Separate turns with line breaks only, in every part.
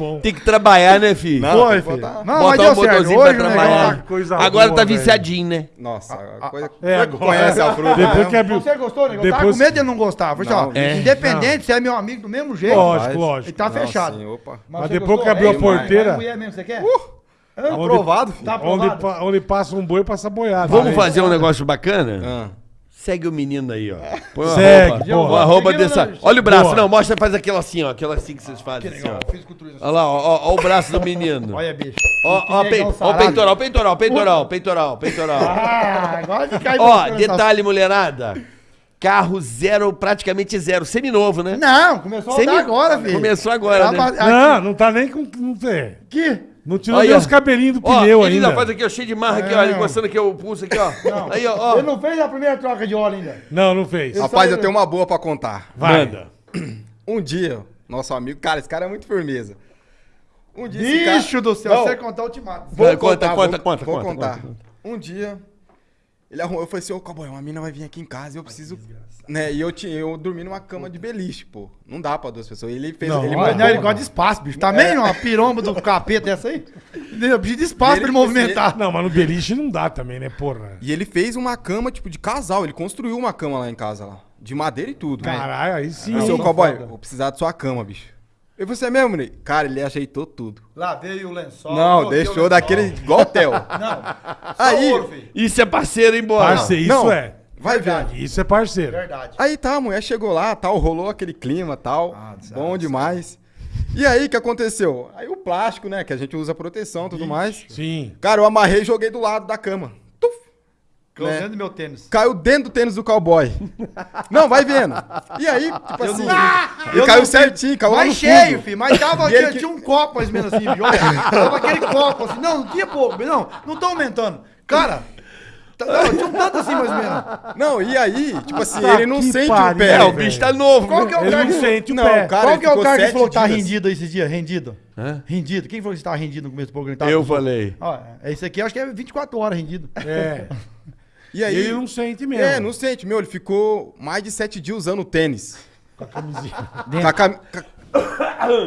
bom.
Tem que trabalhar, né, filho?
Não,
Foi, filho.
botar-
Não, mas
Botar
deu
um
certo.
motorzinho pra
Hoje o
trabalhar.
negócio...
Coisa
Agora
boa,
tá
velho.
viciadinho, né?
Nossa, a coisa.
É,
É,
agora-
conhece a fruta.
Depois
né?
que abriu.
Você gostou, né? Eu tava
Depois-
com medo de ele não gostar. Falei assim, ó,
Não,
é.
independente, você é meu amigo do mesmo jeito.
Lógico,
Mas-
lógico.
E tá
Não,
fechado.
sim, opa.
Mas
você
depois
gostou?
que abriu a
É, irmão,
porteira-
é mulher mesmo, você quer?
É
Onde-
aprovado, filho.
Tá
Onde,
aprovado?
onde passa um boi, passa boiada.
Vamos
Aí.
fazer um negócio bacana? Segue o menino aí, ó. Põe uma
Segue,
roupa.
porra.
Uma dessa. Olha o braço,
Boa.
não, mostra, faz aquela assim, ó. Aquela assim que vocês fazem, assim, ó. Olha lá, ó, ó, ó o braço do menino.
Olha, bicho.
Ó, ó,
Que
pe- ó peitoral, peitoral, peitoral, peitoral, peitoral.
Ah, agora de cair
Ó, detalhe, mulherada. Carro zero, praticamente zero. Seminovo, né?
Não, começou a
Semi-
agora, filho.
Começou agora, né?
Não, não tá nem com. Não, tem.
Aqui.
Não tirou
Aí,
nem os cabelinhos do
Ó,
pneu
ele
ainda.
ainda faz aqui, ó, cheio de marra aqui, ó,
Não.
encostando aqui o pulso aqui, ó.
Não.
Aí, ó, ó.
Ele não fez a primeira troca de óleo ainda.
Não, não fez.
Eu-
Rapaz,
só-
eu tenho uma boa pra contar.
Vai.
Manda.
Um dia, nosso amigo, cara, esse cara é muito firmeza. Um dia esse cara-
Bicho do céu,
Não,
você contar ultimato.
Vou
Vai, conta,
contar,
conta,
vou,
conta,
vou
conta,
contar.
conta, conta.
Um dia, ele arrumou, eu falei assim, ô cowboy, uma mina vai vir aqui em casa e eu preciso... Né, e eu, tinha, eu dormi numa cama de beliche, pô. Não dá pra duas pessoas. Ele fez...
Não,
ele
não, ele gosta de espaço, bicho. Também uma piromba do capeta essa aí? Eu preciso de espaço
Ele-
pra ele movimentar.
Não, mas no beliche não dá também, né, porra?
E ele fez uma cama, tipo, de casal. Ele construiu uma cama lá em casa, lá. De madeira e tudo.
Caralho, aí sim.
Eu falei, ô cowboy, vou precisar da sua cama, bicho. Falei, você é mesmo, Ney? Cara, ele ajeitou tudo.
Lavei o lençol.
não,
o
deixou
lençol.
daquele igual hotel.
Não, só
Aí-
ouro.
Isso é parceiro, hein, bola?
Parceiro, isso
Não.
é.
Vai
Verdade.
ver.
Isso é parceiro.
Verdade.
Aí tá, a mulher chegou lá, tal, rolou aquele clima, tal.
Ah,
bom demais. E aí, o que aconteceu? Aí o plástico, né, que a gente usa proteção e tudo mais.
Sim.
Cara, eu amarrei e joguei do lado da cama. Né?
dentro do meu tênis.
Caiu dentro do tênis do cowboy. Não, vai vendo. E aí, tipo assim,
Eu
ele caiu
não
certinho, caiu lá
Mais cheio,
fundo.
filho. Mas tava aqui,
que-
tinha um copo mais ou menos assim, viu? Tava aquele copo assim. Não, não tinha pouco. Não, não tô aumentando. Cara, tá- não, tinha um tanto assim mais ou menos.
Não, e aí, tipo assim,
Tá
ele não
que
sente
pariu,
o pé.
É, o bicho tá novo.
Qual que é o
Ele
cara
não
que...
sente o
Não,
pé.
cara,
Qual que é o cara que falou que tá rendido esses dias? Rendido?
Hã?
Rendido. Quem falou que você tava rendido no começo do programa? Tava
Eu falei.
Ó, esse aqui acho que é 24 horas rendido.
É.
E aí,
Ele não sente mesmo.
É, não sente. Meu, ele ficou mais de sete dias usando o tênis.
Com a camisinha.
Com a cam-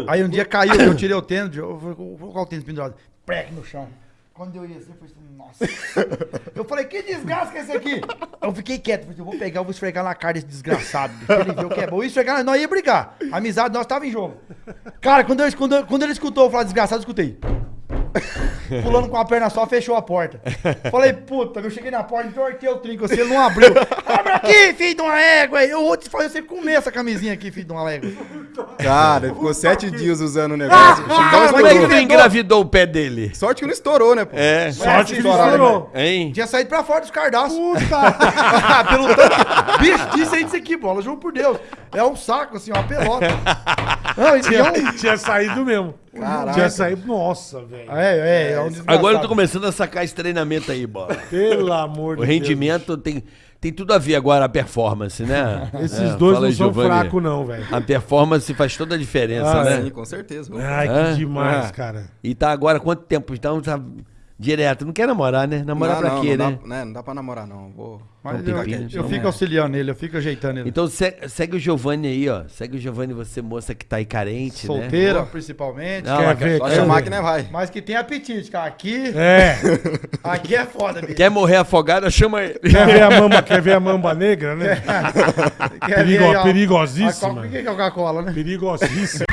Aí um dia caiu, eu tirei o tênis, eu falei, vou colocar o tênis pendurado. Preque no chão. Quando eu ia assim, eu falei assim, nossa. Eu falei, que desgraça que é esse aqui? Eu fiquei quieto, falei, eu vou pegar, eu vou esfregar na cara desse desgraçado. Ele viu que é bom. Eu ia esfregar, nós ia brigar. A amizade nós tava em jogo. Cara, quando, eu, quando, eu- quando ele escutou eu falar desgraçado, eu escutei. Pulando com a perna só, fechou a porta. Falei, puta, eu cheguei na porta, entortei o trinco assim, ele não abriu. Abre aqui, filho de uma égua. Eu vou te fazer você comer essa camisinha aqui, filho de uma égua.
Cara, ele ficou sete dias usando o negócio. Então,
Como é que tu engravidou o pé dele?
Sorte que não estourou, né, pô?
É.
Sorte que ele
Estourado,
estourou.
Hein?
Tinha saído pra fora dos cardaços.
Puta.
Pelo tanto. Bicho, disse aí disso aqui, bola. Juro por Deus. É um saco, assim, uma pelota. Não, é
tinha,
um.
tinha saído mesmo.
Caraca.
Tinha saído. Nossa, velho.
É, é, é um desgraçado.
Agora eu tô começando a sacar esse treinamento aí, bola.
Pelo amor
O
de
rendimento tem, tem tudo a ver agora a performance, né?
Esses
É,
dois não
aí,
são fracos, não, velho.
A performance faz toda a diferença,
Ah,
né?
Sim, com certeza.
Ai, que
É?
demais,
É.
cara.
E tá agora quanto tempo? Então tá direto. Não quer namorar, né? Namorar
não,
pra
não,
quê,
não
né?
Dá, né? Não dá pra namorar, não. Vou...
Mas eu, eu
não
fico auxiliando ele, eu fico ajeitando ele.
Então se- segue o Giovanni aí, ó. Segue o Giovanni, você moça que tá aí carente, né?
Solteira, principalmente.
Não,
Quer ver?
Só
Quer
chamar
ver?
que não vai.
Mas que tem apetite, cara. Aqui,
É.
aqui é foda, bicho.
Quer morrer afogado, chama ele.
Quer ver a mamba, quer ver a mamba negra, né?
Quer
Perigo-
ver aí, ó,
perigosíssima.
Por que é Coca-Cola, né?
Perigosíssimo.